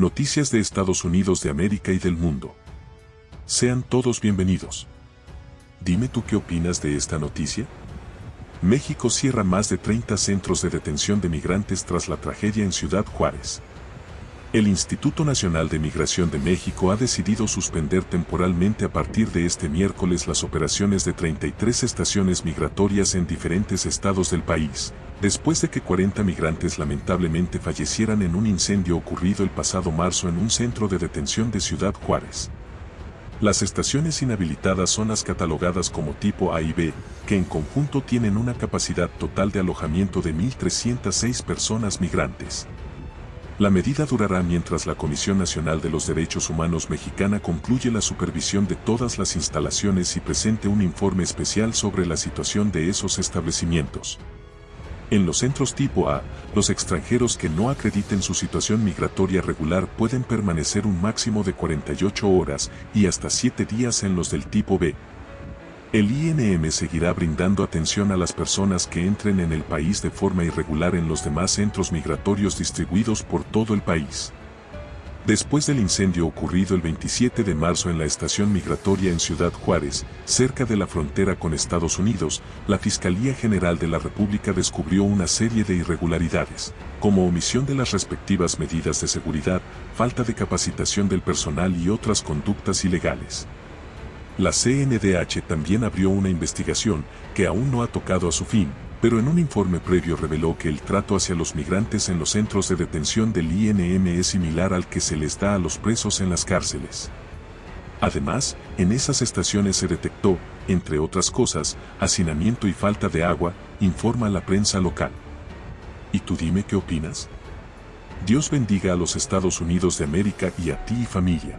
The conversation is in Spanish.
Noticias de Estados Unidos de América y del mundo. Sean todos bienvenidos. Dime tú qué opinas de esta noticia. México cierra más de 30 centros de detención de migrantes tras la tragedia en Ciudad Juárez. El Instituto Nacional de Migración de México ha decidido suspender temporalmente a partir de este miércoles las operaciones de 33 estaciones migratorias en diferentes estados del país, después de que 40 migrantes lamentablemente fallecieran en un incendio ocurrido el pasado marzo en un centro de detención de Ciudad Juárez. Las estaciones inhabilitadas son las catalogadas como tipo A y B, que en conjunto tienen una capacidad total de alojamiento de 1.306 personas migrantes. La medida durará mientras la Comisión Nacional de los Derechos Humanos mexicana concluye la supervisión de todas las instalaciones y presente un informe especial sobre la situación de esos establecimientos. En los centros tipo A, los extranjeros que no acrediten su situación migratoria regular pueden permanecer un máximo de 48 horas y hasta 7 días en los del tipo B, el INM seguirá brindando atención a las personas que entren en el país de forma irregular en los demás centros migratorios distribuidos por todo el país. Después del incendio ocurrido el 27 de marzo en la estación migratoria en Ciudad Juárez, cerca de la frontera con Estados Unidos, la Fiscalía General de la República descubrió una serie de irregularidades, como omisión de las respectivas medidas de seguridad, falta de capacitación del personal y otras conductas ilegales. La CNDH también abrió una investigación que aún no ha tocado a su fin, pero en un informe previo reveló que el trato hacia los migrantes en los centros de detención del INM es similar al que se les da a los presos en las cárceles. Además, en esas estaciones se detectó, entre otras cosas, hacinamiento y falta de agua, informa la prensa local. ¿Y tú dime qué opinas? Dios bendiga a los Estados Unidos de América y a ti y familia.